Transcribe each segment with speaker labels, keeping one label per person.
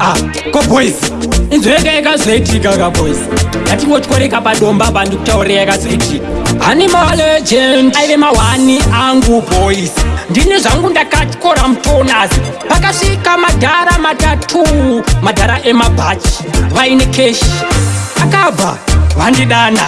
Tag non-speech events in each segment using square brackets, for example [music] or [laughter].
Speaker 1: ah koboys inzweyeka yakazoitika kaboys ngatingotyoreka padomba pandikutaure yakazoitika hani maalegend aive mawani angu boys ndine zvangu ndakatyora mutonas pakasvika madhara matatu madhara emabhachi vaine keshi akabva vandidana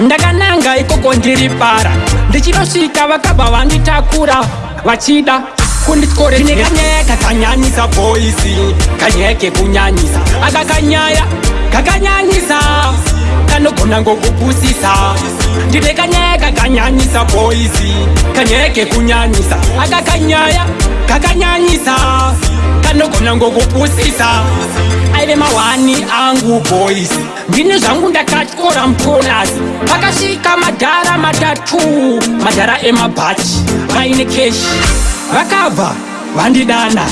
Speaker 1: ndakananga ikoko ndiri para ndichinosvika vakabva vanditakura vachida kunditkoretine kanyeka kanyanisa voisi kanyeke kunyanisa akakanyaya kakanyanisa kanogona ngokupusisa ndine kanyeka kanyanisa voisi kanyeke kunyanisa akakanyaya kakanyanisa kanogona ngokupusisa aive mawani angu voisi ndine zvangu ndakatyora mutonasi pakasvika madhara matatu madhara emabhachi vaine keshi vakabva vandidana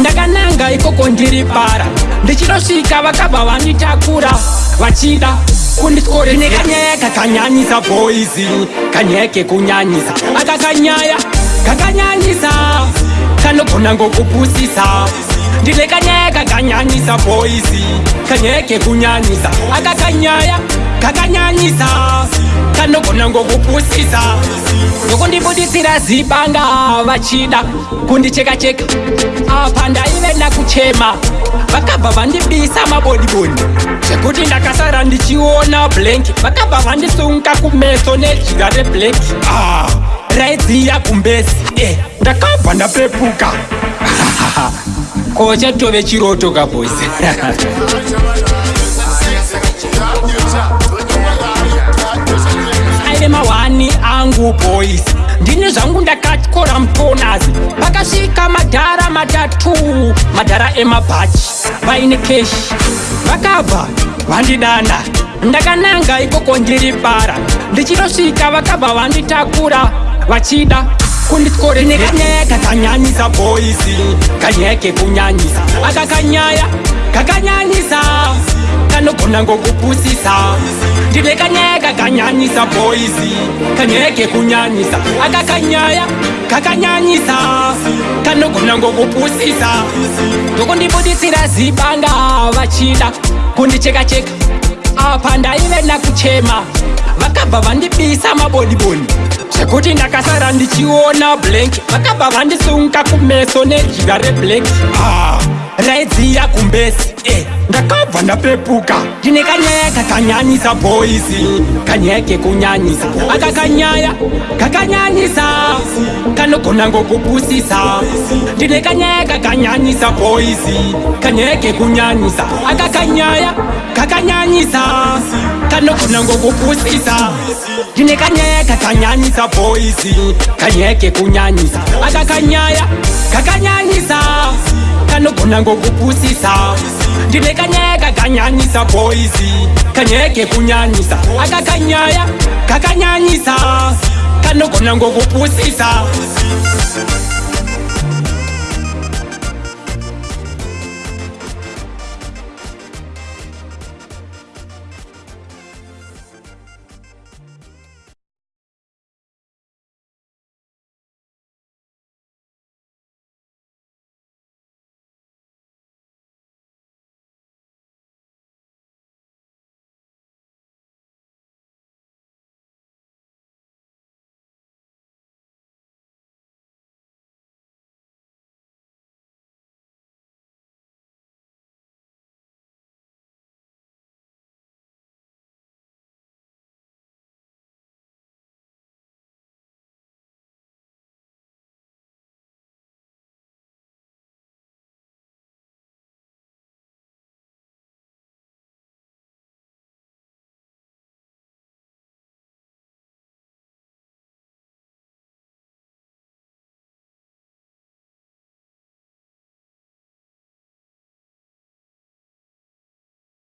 Speaker 1: ndakananga ikoko ndiri para ndichinosvika vakabva vanditakura vachida kundityore nekanyaya kakanyanyisa boisi kanyaya kekunyanyisa akakanyaya kakanyanyisa kanogona ngokupusisa ndine kanyaya kakanyanyisa boisi kanyaya kekunyanyisa akakanyaya kakanyanyisa kano nangokupusisa nokundibuditsira zibanga vachida kundicheka-cheka apa ndaive nakuchema vakabva vandibisa mabodiboni zvekuti ndakasara ndichiona blanki vakabva vandisunga kumeso nedyira reblanki ah, raidziya kumbesi e eh, ndakabva ndapepuka [laughs] kochatove chiroto kabhosi [laughs] voisi ndini zvangu ndakatyora mutonasi vakasvika madhara matatu madhara emabhachi vaine keshi vakabva vandidana ndakananga ikoko ndiri bara ndichinosvika vakabva vanditakura vachida kunditorine kanyaya kakanyanyisa voisi kanyaya kekunyanyisa akakanyaya kakanyanyisa kanogona ngokupusisa ndive kanyeka kanyanyisa boisi kanyeke kunyanyisa akakanyaya kakanyanyisa kanogona ngokupusisa ndokundibudisira zibanga vachida kundichekacheka apa ndaive nakuchema vakabva vandibisa mabodiboni chekuti ndakasara ndichiona blank vakabva vandisunga kumeso nedyira reblank ah, raidziya kumbesi e ndakabva ndapepuka ndine kanyaya kakanyanyisa boisi kanyaya kekunyanyisa aka kanyaya kakanyanyisa kanogona ngokubusisa ndine kanyaya kakanyanyisa boisi kanyaya kekunyanyisa aka kanyaya kakanyanyisa kanokuna ngokukusisa ndinekanyaya kakanyanisa voisi kanyeke kunyanisa akakanyaya kakanyanisa kanokuna ngokukusisa ndinekanyaya kakanyanisa voisi kanyeke kunyanisa akakanyaya kakanyanisa kanokuna ngokukusisa